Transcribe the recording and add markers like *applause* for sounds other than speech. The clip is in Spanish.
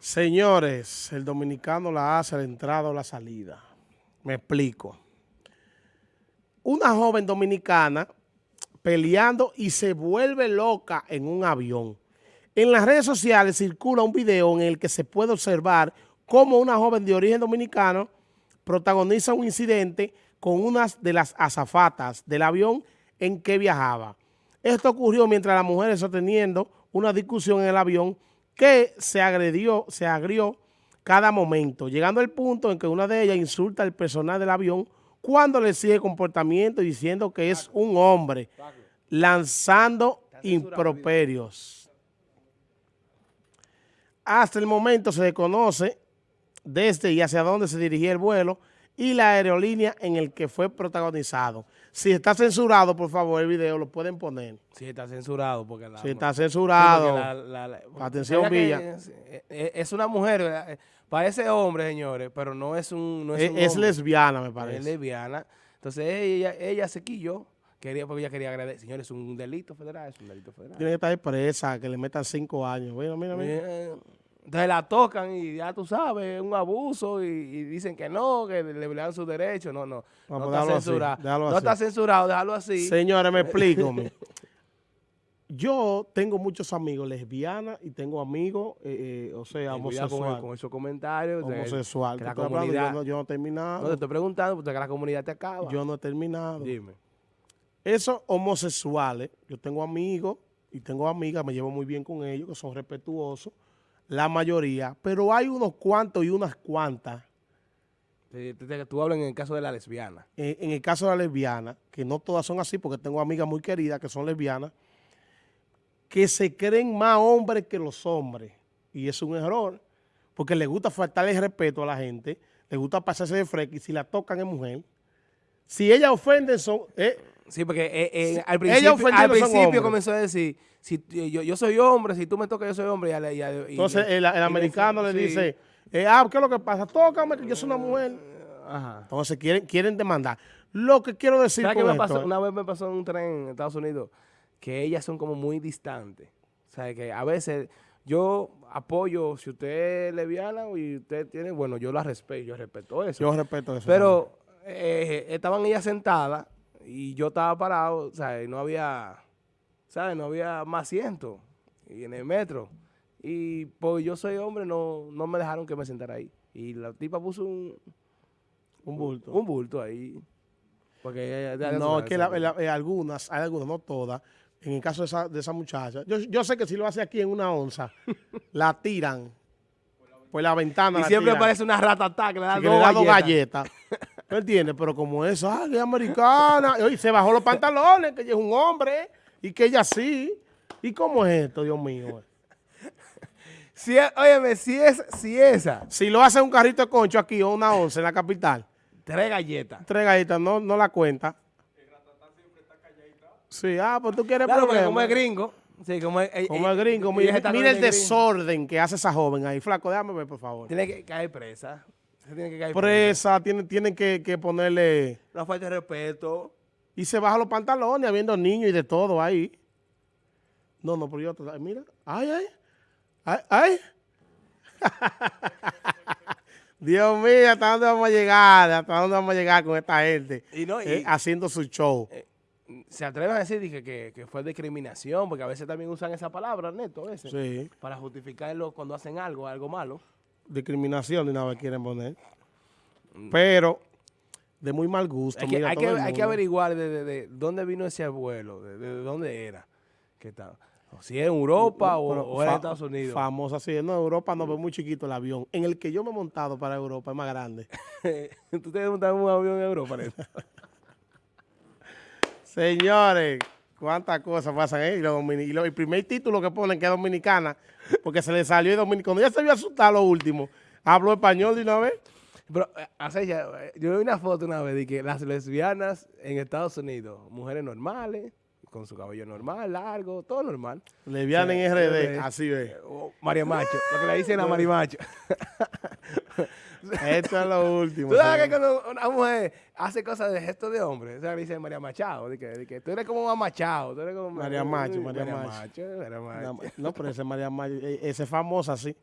Señores, el dominicano la hace la entrada o la salida. Me explico. Una joven dominicana peleando y se vuelve loca en un avión. En las redes sociales circula un video en el que se puede observar cómo una joven de origen dominicano protagoniza un incidente con una de las azafatas del avión en que viajaba. Esto ocurrió mientras la mujer está teniendo una discusión en el avión que se agredió, se agrió cada momento, llegando al punto en que una de ellas insulta al personal del avión cuando le sigue comportamiento diciendo que es un hombre, lanzando improperios. Hasta el momento se desconoce desde y hacia dónde se dirigía el vuelo y la aerolínea en el que fue protagonizado. Si está censurado, por favor, el video lo pueden poner. Si está censurado, porque la... Si está censurado. Atención, Villa. Es, una mujer, eh, parece hombre, señores, pero no es un, no es, es, lesbiana, me parece. Es lesbiana. Entonces ella, ella se quilló, quería, porque ella quería agradecer. Señores, es un delito federal, es un delito federal. Tiene que estar presa, que le metan cinco años. Mira, mira, mira. Entonces la tocan y ya tú sabes, un abuso y, dicen que no, que le dan sus derechos. No, no, no está censurado. no está censurado, déjalo así. Señores, me *laughs* explico. Yo tengo muchos amigos lesbianas y tengo amigos, eh, eh, o sea, homosexuales. Con, esos comentarios. Homosexual. la comunidad, yo, no, he terminado. No, te estoy preguntando porque la comunidad te acaba. Yo no he terminado. Dime. Esos homosexuales, yo tengo amigos y tengo amigas, me llevo muy bien con ellos, que son respetuosos la mayoría, pero hay unos cuantos y unas cuantas. Tú hablas en el caso de la lesbiana. En, el caso de la lesbiana, que no todas son así, porque tengo amigas muy queridas que son lesbianas, que se creen más hombres que los hombres. Y es un error, porque les gusta faltarle respeto a la gente, les gusta pasarse de fresco, y si la tocan es mujer. Si ellas ofenden, son... Eh, Sí, porque eh, eh, al principio, comenzó a decir, si yo, yo, soy hombre, si tú me tocas, yo soy hombre. Entonces el, americano le dice, eh, ah, ¿qué es lo que pasa? Tócame, que yo soy una mujer. Ajá. Entonces quieren, quieren demandar. Lo que quiero decir con me pasó? Una vez me pasó en un tren en Estados Unidos que ellas son como muy distantes. O sea, que a veces yo apoyo, si usted es lesbiana y usted tiene, bueno, yo la respeto, yo respeto eso. Yo respeto eso. Pero estaban ellas sentadas y yo estaba parado, o sea, no había, ¿sabes? No había más asiento y en el metro. Y pues yo soy hombre, no, no me dejaron que me sentara ahí. Y la tipa puso un, un bulto. Un bulto ahí. Porque no, es que eh, algunas, hay algunas, no todas, en el caso de esa, de esa muchacha, yo, yo sé que si lo hace aquí en una onza, *laughs* la tiran por la ventana. Y siempre parece una rata que le da dos galletas. *laughs* ¿Me entiendes? Pero como es, ah, que es americana, y se bajó los pantalones, que ella es un hombre, y que ella sí. ¿Y cómo es esto, Dios mío? Si, óyeme, si es, si esa. Si lo hace un carrito de concho aquí o una once en la capital. Tres galletas. Tres galletas, no, no la cuenta. Sí, ah, pues tú quieres claro, como es gringo. Sí, como es, como es gringo. Mira, el desorden que hace esa joven ahí. Flaco, déjame ver, por favor. Tiene que caer presa. Tiene que caer presa, tienen, tienen que, que, ponerle... Una falta de respeto. Y se baja los pantalones habiendo niños y de todo ahí. No, no, pero yo... Mira, ay, ay, ay, ay. *laughs* Dios mío, ¿hasta dónde vamos a llegar? ¿Hasta dónde vamos a llegar con esta gente? Y no, eh, haciendo su show. Eh, se atreven a decir que, que, fue discriminación, porque a veces también usan esa palabra, Neto, a veces, sí. para justificarlo cuando hacen algo, algo malo discriminación ni nada quieren poner. Mm. Pero de muy mal gusto. Hay que, hay que, averiguar de, dónde vino ese abuelo, de, dónde era. Que si es en Europa o, en Estados Unidos. Famosa, sí. No, en Europa no ve muy chiquito el avión. En el que yo me he montado para Europa es más grande. *laughs* ¿Tú te has montado en un avión en Europa? *laughs* Señores, cuántas cosas pasan ahí. Y, el primer título que ponen que es dominicana porque se le salió el dominicano. Ya se vio asustar lo último, habló español de una vez. Pero, hace ya, yo vi una foto una vez de que las lesbianas en Estados Unidos, mujeres normales, con su cabello normal, largo, todo normal. Lesbiana en RD, así ve. María Macho, lo que le dicen a María Macho. *laughs* Esto es lo último. Tú sabes que cuando una mujer hace cosas de gesto de hombre, o sea, le dice María Machado, de que, de que tú eres como Machado, tú eres como María Macho, María, Macho. No, pero ese María Macho, e, ese es famosa, sí.